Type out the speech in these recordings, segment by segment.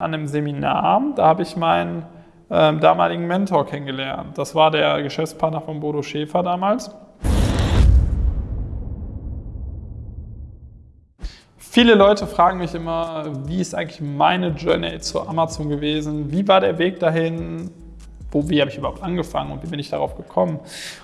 an einem Seminar, da habe ich meinen ähm, damaligen Mentor kennengelernt. Das war der Geschäftspartner von Bodo Schäfer damals. Viele Leute fragen mich immer, wie ist eigentlich meine Journey zu Amazon gewesen? Wie war der Weg dahin? Wo, wie habe ich überhaupt angefangen und wie bin ich darauf gekommen?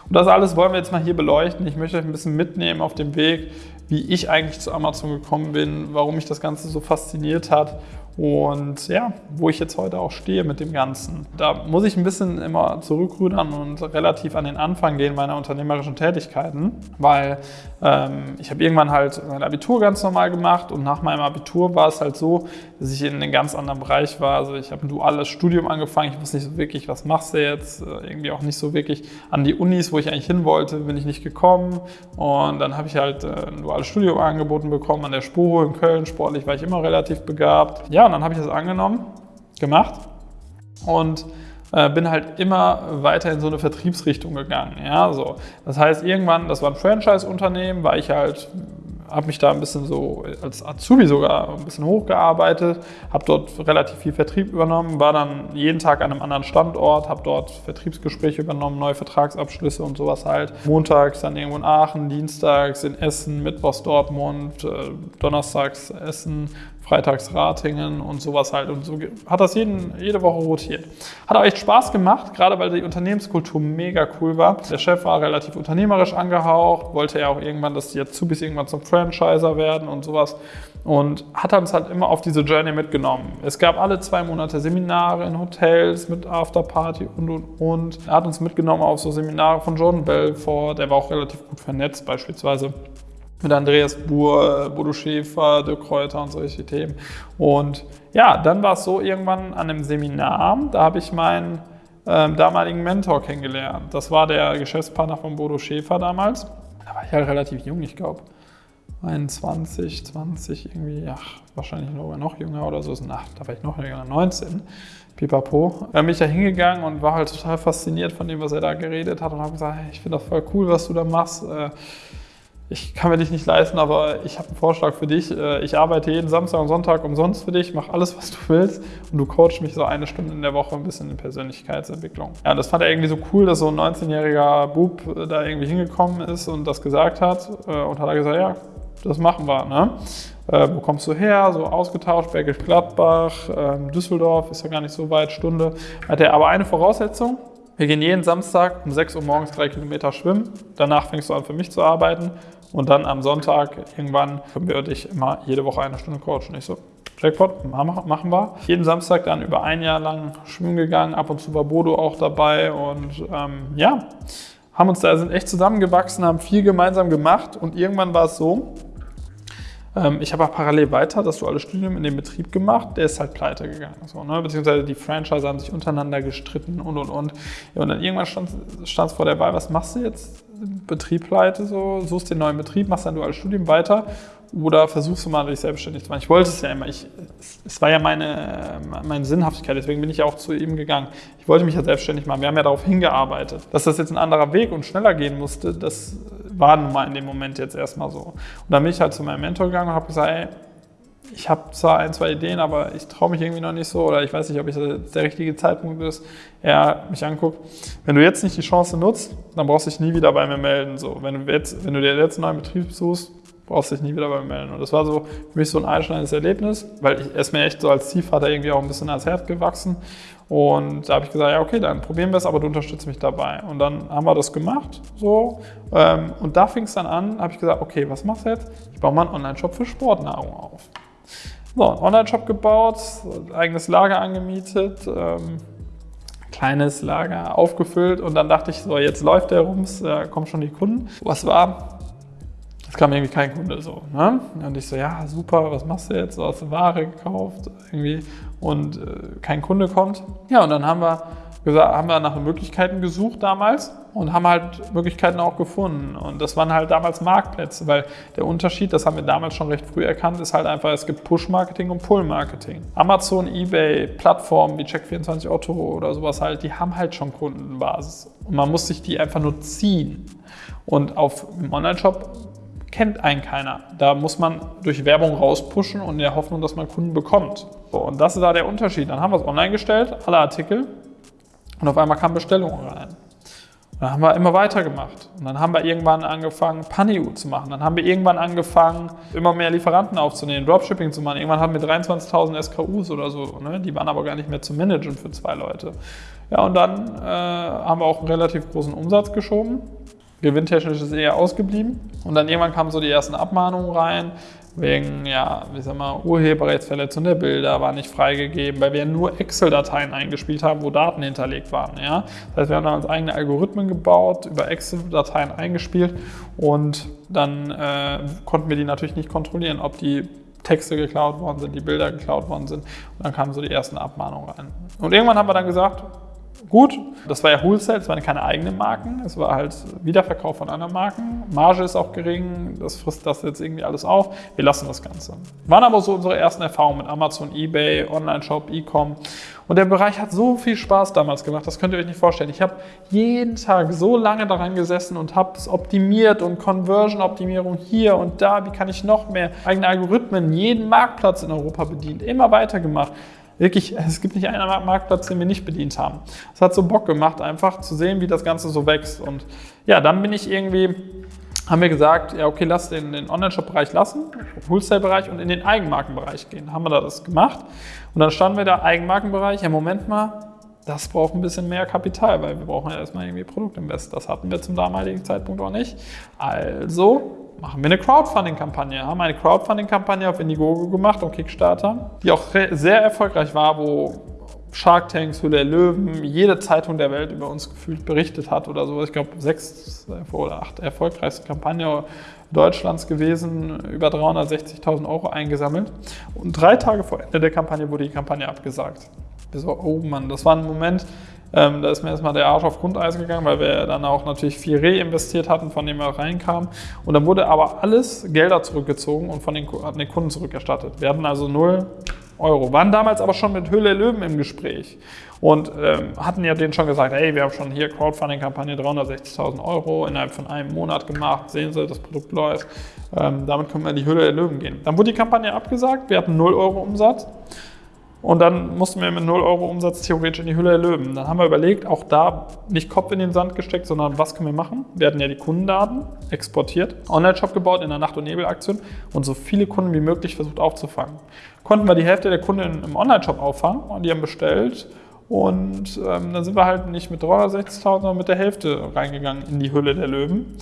Und das alles wollen wir jetzt mal hier beleuchten. Ich möchte euch ein bisschen mitnehmen auf dem Weg, wie ich eigentlich zu Amazon gekommen bin, warum mich das Ganze so fasziniert hat und ja, wo ich jetzt heute auch stehe mit dem Ganzen. Da muss ich ein bisschen immer zurückrudern und relativ an den Anfang gehen meiner unternehmerischen Tätigkeiten, weil ähm, ich habe irgendwann halt mein Abitur ganz normal gemacht und nach meinem Abitur war es halt so, dass ich in einem ganz anderen Bereich war. Also ich habe ein duales Studium angefangen, ich wusste nicht so wirklich, was machst du jetzt, äh, irgendwie auch nicht so wirklich an die Unis, wo ich eigentlich hin wollte, bin ich nicht gekommen und dann habe ich halt äh, ein duales Studium angeboten bekommen an der Spuro in Köln, sportlich war ich immer relativ begabt. Ja, und dann habe ich das angenommen, gemacht und äh, bin halt immer weiter in so eine Vertriebsrichtung gegangen. Ja, so. Das heißt, irgendwann, das war ein Franchise-Unternehmen, war ich halt habe mich da ein bisschen so als Azubi sogar ein bisschen hochgearbeitet, habe dort relativ viel Vertrieb übernommen, war dann jeden Tag an einem anderen Standort, habe dort Vertriebsgespräche übernommen, neue Vertragsabschlüsse und sowas halt. Montags dann irgendwo in Aachen, dienstags in Essen, Mittwochs Dortmund, äh, donnerstags Essen, freitags Ratingen und sowas halt. Und so hat das jeden, jede Woche rotiert. Hat auch echt Spaß gemacht, gerade weil die Unternehmenskultur mega cool war. Der Chef war relativ unternehmerisch angehaucht, wollte ja auch irgendwann, dass die Azubis irgendwann zum Franchiser werden und sowas. Und hat uns halt immer auf diese Journey mitgenommen. Es gab alle zwei Monate Seminare in Hotels mit Afterparty und und und. Er hat uns mitgenommen auf so Seminare von Jordan Belfort, der war auch relativ gut vernetzt beispielsweise mit Andreas Buhr, Bodo Schäfer, Dirk Kräuter und solche Themen. Und ja, dann war es so irgendwann an einem Seminar, da habe ich meinen ähm, damaligen Mentor kennengelernt. Das war der Geschäftspartner von Bodo Schäfer damals. Da war ich halt relativ jung, ich glaube 21, 20 irgendwie, ach, wahrscheinlich noch jünger oder so. Ach, da war ich noch jünger, 19. Pipapo. Da bin ich da hingegangen und war halt total fasziniert von dem, was er da geredet hat und habe gesagt, hey, ich finde das voll cool, was du da machst. Äh, ich kann mir dich nicht leisten, aber ich habe einen Vorschlag für dich. Äh, ich arbeite jeden Samstag und Sonntag umsonst für dich, mach alles, was du willst und du coachst mich so eine Stunde in der Woche ein bisschen in Persönlichkeitsentwicklung. Ja, das fand er irgendwie so cool, dass so ein 19-jähriger Bub äh, da irgendwie hingekommen ist und das gesagt hat äh, und hat er gesagt, ja, das machen wir. Ne? wo kommst du her? So ausgetauscht, Bergisch Gladbach, ähm, Düsseldorf, ist ja gar nicht so weit, Stunde. Hat er aber eine Voraussetzung, wir gehen jeden Samstag um 6 Uhr morgens drei Kilometer schwimmen. Danach fängst du an, für mich zu arbeiten. Und dann am Sonntag irgendwann können wir dich immer jede Woche eine Stunde coachen. Ich so, Jackpot, machen wir. Jeden Samstag dann über ein Jahr lang schwimmen gegangen. Ab und zu war Bodo auch dabei. Und ähm, ja, haben uns da, sind echt zusammengewachsen, haben viel gemeinsam gemacht. Und irgendwann war es so, ähm, ich habe auch parallel weiter das duale Studium in dem Betrieb gemacht, der ist halt pleite gegangen. So, ne? Beziehungsweise die Franchise haben sich untereinander gestritten und und und. Ja, und dann irgendwann stand es vor der Wahl, was machst du jetzt? Betrieb pleite, so, suchst den neuen Betrieb, machst dein duales Studium weiter oder versuchst du mal dich selbstständig zu machen. Ich wollte es ja immer. Ich, es war ja meine, meine Sinnhaftigkeit, deswegen bin ich auch zu ihm gegangen. Ich wollte mich ja selbstständig machen. Wir haben ja darauf hingearbeitet. Dass das jetzt ein anderer Weg und schneller gehen musste, das war nun mal in dem Moment jetzt erstmal so. Und dann bin ich halt zu meinem Mentor gegangen und habe gesagt, ey, ich habe zwar ein, zwei Ideen, aber ich traue mich irgendwie noch nicht so oder ich weiß nicht, ob es der richtige Zeitpunkt ist. Er mich anguckt, wenn du jetzt nicht die Chance nutzt, dann brauchst du dich nie wieder bei mir melden. So, wenn, du jetzt, wenn du dir jetzt einen neuen Betrieb suchst, brauchst dich nie wieder bei mir melden. Und das war so für mich so ein einschneidendes Erlebnis, weil ich, er mir echt so als Ziehvater irgendwie auch ein bisschen ans Herz gewachsen. Und da habe ich gesagt, ja okay, dann probieren wir es, aber du unterstützt mich dabei. Und dann haben wir das gemacht, so. Ähm, und da fing es dann an, habe ich gesagt, okay, was machst du jetzt? Ich baue mal einen Online-Shop für Sportnahrung auf. So, einen Online-Shop gebaut, eigenes Lager angemietet, ähm, kleines Lager aufgefüllt und dann dachte ich so, jetzt läuft der Rums, da kommen schon die Kunden. Was war? Es kam irgendwie kein Kunde so. Ne? Und ich so, ja, super, was machst du jetzt? So hast du Ware gekauft irgendwie und äh, kein Kunde kommt. Ja, und dann haben wir gesagt, haben wir nach Möglichkeiten gesucht damals und haben halt Möglichkeiten auch gefunden. Und das waren halt damals Marktplätze, weil der Unterschied, das haben wir damals schon recht früh erkannt, ist halt einfach, es gibt Push-Marketing und Pull-Marketing. Amazon, Ebay, Plattformen wie Check24 Otto oder sowas halt, die haben halt schon Kundenbasis. Und man muss sich die einfach nur ziehen. Und auf dem Online-Shop kennt einen keiner. Da muss man durch Werbung rauspushen und in der Hoffnung, dass man Kunden bekommt. So, und das ist da der Unterschied. Dann haben wir es online gestellt, alle Artikel, und auf einmal kamen Bestellungen rein. Und dann haben wir immer weitergemacht. Und dann haben wir irgendwann angefangen, Paniu zu machen. Dann haben wir irgendwann angefangen, immer mehr Lieferanten aufzunehmen, Dropshipping zu machen. Irgendwann hatten wir 23.000 SKUs oder so. Ne? Die waren aber gar nicht mehr zu managen für zwei Leute. Ja, und dann äh, haben wir auch einen relativ großen Umsatz geschoben. Gewinntechnisch ist eher ausgeblieben. Und dann irgendwann kamen so die ersten Abmahnungen rein wegen, ja, wie sag mal, Urheberrechtsverletzung der Bilder war nicht freigegeben, weil wir nur Excel-Dateien eingespielt haben, wo Daten hinterlegt waren. Ja? Das heißt, wir haben dann uns eigene Algorithmen gebaut, über Excel-Dateien eingespielt und dann äh, konnten wir die natürlich nicht kontrollieren, ob die Texte geklaut worden sind, die Bilder geklaut worden sind. Und dann kamen so die ersten Abmahnungen rein. Und irgendwann haben wir dann gesagt, gut. Das war ja Wholesale, das waren keine eigenen Marken. Es war halt Wiederverkauf von anderen Marken. Marge ist auch gering, das frisst das jetzt irgendwie alles auf. Wir lassen das Ganze. Waren aber so unsere ersten Erfahrungen mit Amazon, Ebay, Online-Shop, E-Com. Und der Bereich hat so viel Spaß damals gemacht, das könnt ihr euch nicht vorstellen. Ich habe jeden Tag so lange daran gesessen und habe es optimiert und Conversion-Optimierung hier und da. Wie kann ich noch mehr eigene Algorithmen, jeden Marktplatz in Europa bedient, immer weitergemacht wirklich, es gibt nicht einen Marktplatz, den wir nicht bedient haben. Es hat so Bock gemacht, einfach zu sehen, wie das Ganze so wächst. Und ja, dann bin ich irgendwie, haben wir gesagt, ja, okay, lass den, den Online-Shop-Bereich lassen, Wholesale-Bereich und in den Eigenmarkenbereich gehen. Haben wir da das gemacht. Und dann standen wir da, Eigenmarkenbereich, ja, Moment mal, das braucht ein bisschen mehr Kapital, weil wir brauchen ja erstmal irgendwie Produktinvest. Das hatten wir zum damaligen Zeitpunkt auch nicht. Also machen wir eine Crowdfunding-Kampagne. Haben eine Crowdfunding-Kampagne auf Indiegogo gemacht und Kickstarter, die auch sehr erfolgreich war, wo Shark Tanks, Hülle der Löwen, jede Zeitung der Welt über uns gefühlt berichtet hat oder so. Ich glaube, sechs oder acht erfolgreichste Kampagne Deutschlands gewesen, über 360.000 Euro eingesammelt. Und drei Tage vor Ende der Kampagne wurde die Kampagne abgesagt. Wir so, oh Mann, das war ein Moment, ähm, da ist mir erstmal der Arsch auf Grundeis gegangen, weil wir dann auch natürlich viel reinvestiert hatten, von dem er reinkam. Und dann wurde aber alles Gelder zurückgezogen und von den, hatten den Kunden zurückerstattet. Wir hatten also null Euro. Waren damals aber schon mit Höhle Löwen im Gespräch und ähm, hatten ja denen schon gesagt, hey, wir haben schon hier Crowdfunding-Kampagne 360.000 Euro innerhalb von einem Monat gemacht. Sehen Sie, das Produkt läuft. Ähm, damit können wir in die Höhle der Löwen gehen. Dann wurde die Kampagne abgesagt. Wir hatten 0 Euro Umsatz. Und dann mussten wir mit 0 Euro Umsatz theoretisch in die Hülle der Löwen. Dann haben wir überlegt, auch da nicht Kopf in den Sand gesteckt, sondern was können wir machen? Wir hatten ja die Kundendaten exportiert, Online-Shop gebaut in der Nacht- und Nebel-Aktion und so viele Kunden wie möglich versucht aufzufangen. Konnten wir die Hälfte der Kunden im Online-Shop auffangen und die haben bestellt. Und ähm, dann sind wir halt nicht mit 360.000, sondern mit der Hälfte reingegangen in die Hülle der Löwen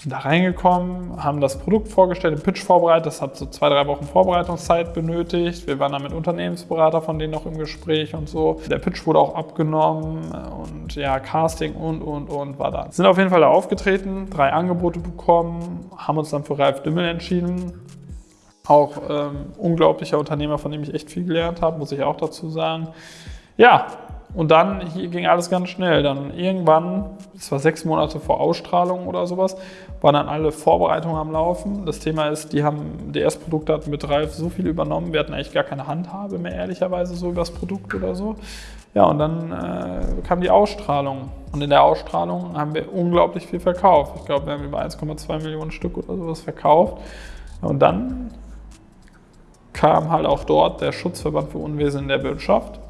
sind da reingekommen, haben das Produkt vorgestellt, den Pitch vorbereitet. Das hat so zwei, drei Wochen Vorbereitungszeit benötigt. Wir waren dann mit Unternehmensberater von denen noch im Gespräch und so. Der Pitch wurde auch abgenommen und ja, Casting und, und, und war da. Sind auf jeden Fall da aufgetreten, drei Angebote bekommen, haben uns dann für Ralf Dümmel entschieden. Auch ähm, unglaublicher Unternehmer, von dem ich echt viel gelernt habe, muss ich auch dazu sagen. Ja, und dann ging alles ganz schnell. Dann irgendwann, das war sechs Monate vor Ausstrahlung oder sowas, waren dann alle Vorbereitungen am Laufen. Das Thema ist, die haben DS-Produkte hatten mit Ralf so viel übernommen, wir hatten eigentlich gar keine Handhabe mehr, ehrlicherweise, so über das Produkt oder so. Ja, und dann äh, kam die Ausstrahlung. Und in der Ausstrahlung haben wir unglaublich viel verkauft. Ich glaube, wir haben über 1,2 Millionen Stück oder sowas verkauft. Und dann kam halt auch dort der Schutzverband für Unwesen in der Wirtschaft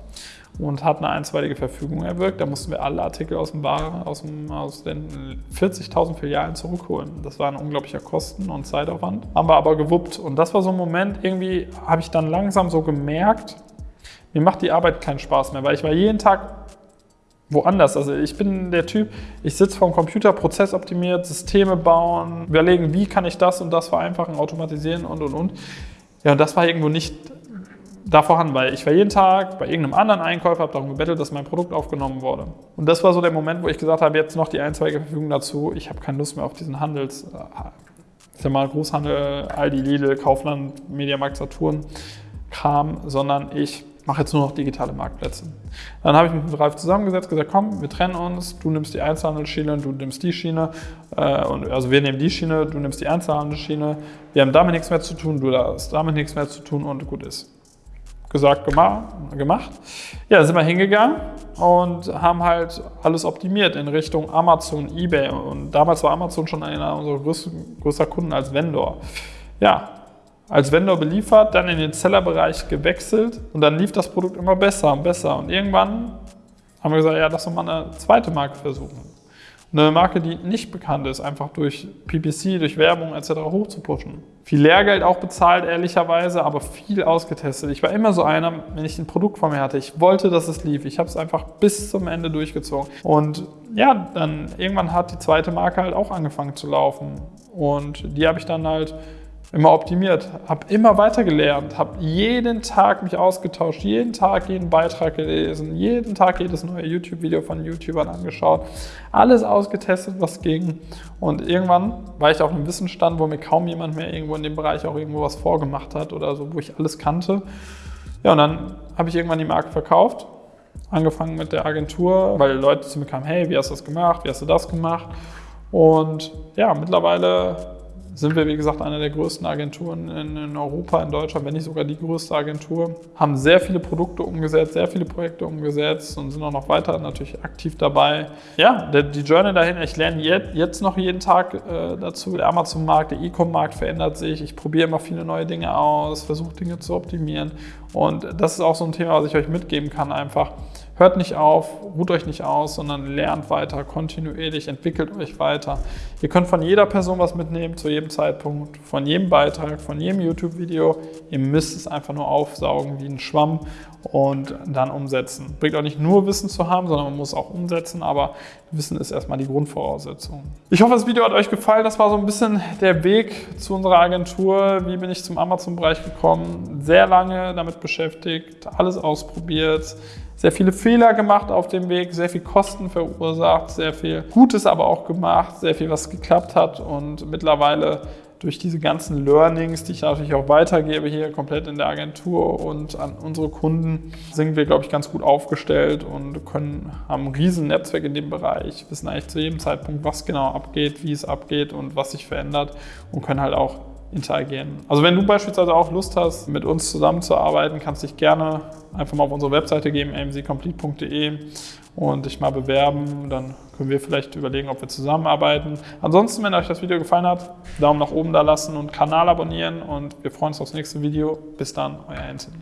und hat eine einstweilige Verfügung erwirkt. Da mussten wir alle Artikel aus, dem Ware, aus, dem, aus den 40.000 Filialen zurückholen. Das war ein unglaublicher Kosten- und Zeitaufwand. Haben wir aber gewuppt. Und das war so ein Moment, irgendwie habe ich dann langsam so gemerkt, mir macht die Arbeit keinen Spaß mehr, weil ich war jeden Tag woanders. Also ich bin der Typ, ich sitze vor dem Computer, Prozess optimiert, Systeme bauen, überlegen, wie kann ich das und das vereinfachen, automatisieren und, und, und. Ja, und das war irgendwo nicht da vorhanden, weil ich war jeden Tag bei irgendeinem anderen Einkäufer, habe darum gebettelt, dass mein Produkt aufgenommen wurde. Und das war so der Moment, wo ich gesagt habe, jetzt noch die einzweige Verfügung dazu. Ich habe keine Lust mehr auf diesen Handels, äh, ich sag mal Großhandel, Aldi, Lidl, Kaufland, Mediamarkt, Saturn Kram, sondern ich mache jetzt nur noch digitale Marktplätze. Dann habe ich mich mit Ralf zusammengesetzt, gesagt, komm, wir trennen uns, du nimmst die Einzelhandelsschiene, du nimmst die Schiene, äh, und, also wir nehmen die Schiene, du nimmst die Einzelhandelsschiene, wir haben damit nichts mehr zu tun, du hast damit nichts mehr zu tun und gut ist. Gesagt, gemacht. Ja, sind wir hingegangen und haben halt alles optimiert in Richtung Amazon, Ebay. Und damals war Amazon schon einer unserer größten, größter Kunden als Vendor. Ja, als Vendor beliefert, dann in den Sellerbereich gewechselt und dann lief das Produkt immer besser und besser. Und irgendwann haben wir gesagt, ja, lass doch mal eine zweite Marke versuchen. Eine Marke, die nicht bekannt ist, einfach durch PPC, durch Werbung etc. hochzupushen. Viel Lehrgeld auch bezahlt, ehrlicherweise, aber viel ausgetestet. Ich war immer so einer, wenn ich ein Produkt vor mir hatte, ich wollte, dass es lief. Ich habe es einfach bis zum Ende durchgezogen. Und ja, dann irgendwann hat die zweite Marke halt auch angefangen zu laufen. Und die habe ich dann halt immer optimiert, habe immer weiter gelernt, habe jeden Tag mich ausgetauscht, jeden Tag jeden Beitrag gelesen, jeden Tag jedes neue YouTube-Video von YouTubern angeschaut, alles ausgetestet, was ging. Und irgendwann war ich auf einem Wissensstand, wo mir kaum jemand mehr irgendwo in dem Bereich auch irgendwo was vorgemacht hat oder so, wo ich alles kannte. Ja, und dann habe ich irgendwann die Marke verkauft, angefangen mit der Agentur, weil Leute zu mir kamen, hey, wie hast du das gemacht, wie hast du das gemacht? Und ja, mittlerweile sind wir, wie gesagt, eine der größten Agenturen in, Europa, in Deutschland, wenn nicht sogar die größte Agentur. Haben sehr viele Produkte umgesetzt, sehr viele Projekte umgesetzt und sind auch noch weiter natürlich aktiv dabei. Ja, die Journey dahin, ich lerne jetzt, jetzt noch jeden Tag äh, dazu. Der Amazon-Markt, der E-Com-Markt verändert sich. Ich probiere immer viele neue Dinge aus, versuche Dinge zu optimieren. Und das ist auch so ein Thema, was ich euch mitgeben kann, einfach Hört nicht auf, ruht euch nicht aus, sondern lernt weiter, kontinuierlich, entwickelt euch weiter. Ihr könnt von jeder Person was mitnehmen, zu jedem Zeitpunkt, von jedem Beitrag, von jedem YouTube-Video. Ihr müsst es einfach nur aufsaugen wie ein Schwamm und dann umsetzen. Bringt auch nicht nur Wissen zu haben, sondern man muss auch umsetzen, aber Wissen ist erstmal die Grundvoraussetzung. Ich hoffe, das Video hat euch gefallen. Das war so ein bisschen der Weg zu unserer Agentur. Wie bin ich zum Amazon-Bereich gekommen? Sehr lange damit beschäftigt, alles ausprobiert sehr viele Fehler gemacht auf dem Weg, sehr viel Kosten verursacht, sehr viel Gutes aber auch gemacht, sehr viel, was geklappt hat. Und mittlerweile durch diese ganzen Learnings, die ich natürlich auch weitergebe hier komplett in der Agentur und an unsere Kunden, sind wir, glaube ich, ganz gut aufgestellt und können, haben ein riesen Netzwerk in dem Bereich, wissen eigentlich zu jedem Zeitpunkt, was genau abgeht, wie es abgeht und was sich verändert und können halt auch interagieren. Also wenn du beispielsweise auch Lust hast, mit uns zusammenzuarbeiten, kannst dich gerne einfach mal auf unsere Webseite geben, amzcomplete.de und dich mal bewerben. Dann können wir vielleicht überlegen, ob wir zusammenarbeiten. Ansonsten, wenn euch das Video gefallen hat, Daumen nach oben da lassen und Kanal abonnieren und wir freuen uns aufs nächste Video. Bis dann, euer Anthony.